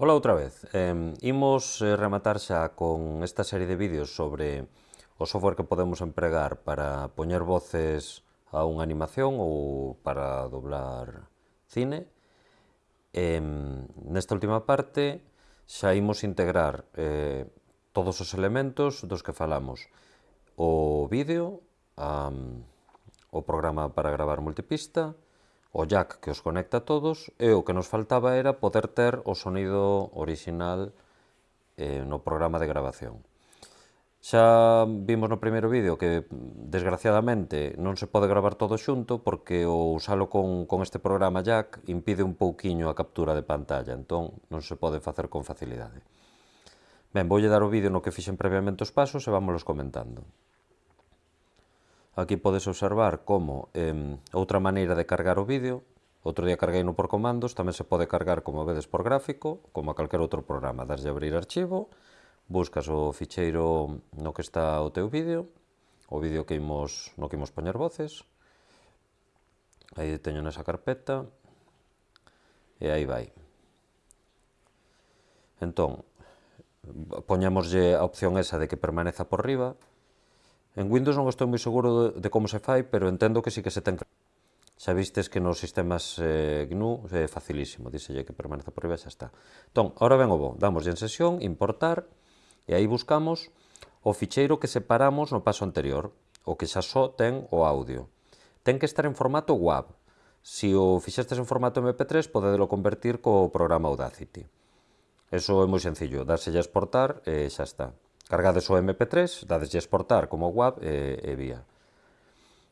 Ola outra vez. Eh, imos eh, rematar xa con esta serie de vídeos sobre o software que podemos empregar para poñer voces a unha animación ou para doblar cine. Eh, nesta última parte xa imos integrar eh, todos os elementos dos que falamos. O vídeo, um, o programa para gravar multipista, o jack que os conecta a todos e o que nos faltaba era poder ter o sonido orixinal eh, no programa de grabación. Xa vimos no primeiro vídeo que, desgraciadamente, non se pode gravar todo xunto porque o usalo con, con este programa Jack impide un pouquiño a captura de pantalla, entón non se pode facer con facilidade. Ben, voulle dar o vídeo no que fixen previamente os pasos e vámonos comentando. Aquí podes observar como eh, outra maneira de cargar o vídeo, outro día carguei no por comandos, tamén se pode cargar como vedes por gráfico, como a calquer outro programa, daslle abrir archivo, buscas o ficheiro no que está o teu vídeo, o vídeo que imos, no que imos poñer voces, aí teño nesa carpeta, e aí vai. Entón, poñámoslle a opción esa de que permaneza por riba, En Windows non estou moi seguro de, de como se fai, pero entendo que sí que se ten que... Xa vistes que nos sistemas eh, GNU é eh, facilísimo, díselle que permanece por riba xa está. Entón, ahora ven o bo, damos en sesión, importar, e aí buscamos o ficheiro que separamos no paso anterior, o que xa só ten o audio. Ten que estar en formato WAV. Se si o fixestes en formato MP3, podedelo convertir co programa Audacity. Eso é moi sencillo, dárselle a exportar e xa está. Cargades o MP3, dadeslle exportar como WAV e, e vía.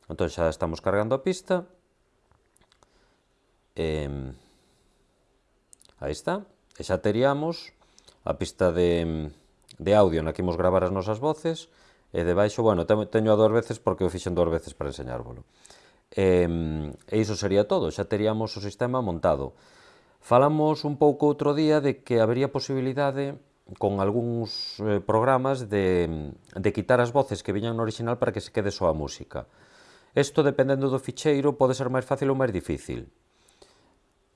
Entón xa estamos cargando a pista. E, aí está. E xa teríamos a pista de, de audio na que imos gravar as nosas voces. E debaixo, bueno, teño a dúas veces porque o fixen dúas veces para enseñárvolo. E, e iso sería todo, xa teríamos o sistema montado. Falamos un pouco outro día de que habería posibilidade con algúns eh, programas de, de quitar as voces que viñan no original para que se quede só a música. Isto, dependendo do ficheiro, pode ser máis fácil ou máis difícil.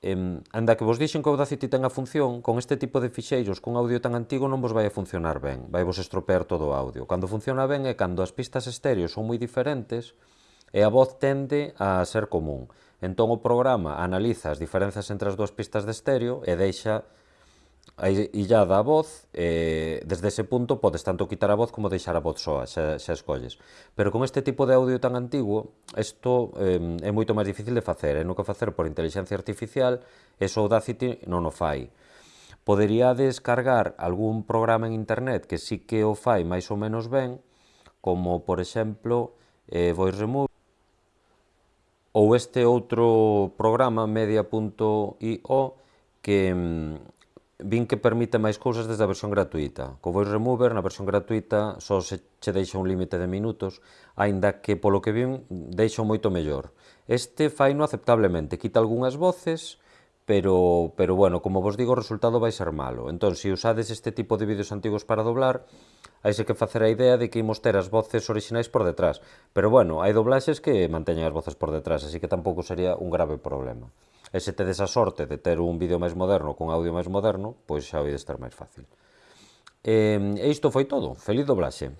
Em, anda que vos dixen que Audacity ten a función, con este tipo de ficheiros con audio tan antigo non vos vai a funcionar ben, vai vos estropear todo o audio. Cando funciona ben é cando as pistas estéreo son moi diferentes e a voz tende a ser común. Entón o programa analiza as diferenzas entre as dúas pistas de estéreo e deixa a illada a voz, eh, desde ese punto podes tanto quitar a voz como deixar a voz soa, xa, xa escolles. Pero con este tipo de audio tan antigo, isto eh, é moito máis difícil de facer, é no que facer por inteligencia artificial, e so Audacity non o fai. Poderíades cargar algún programa en internet que sí que o fai máis ou menos ben, como por exemplo eh, Voice Remove, ou este outro programa media.io que vin que permite máis cousas desde a versión gratuita. Co Voice Remover, na versión gratuita, só se che deixa un límite de minutos, aínda que polo que vin deixa moito mellor. Este fai no aceptablemente, quita algunhas voces, pero, pero bueno, como vos digo, o resultado vai ser malo. Entón, se usades este tipo de vídeos antigos para doblar, hai que facer a idea de que imos ter as voces orixinais por detrás. Pero bueno, hai doblaxes que manteñen as voces por detrás, así que tampouco sería un grave problema. E se tedes a sorte de ter un vídeo máis moderno con audio máis moderno, pois xa vai estar máis fácil. E, e isto foi todo. Feliz doblaxe.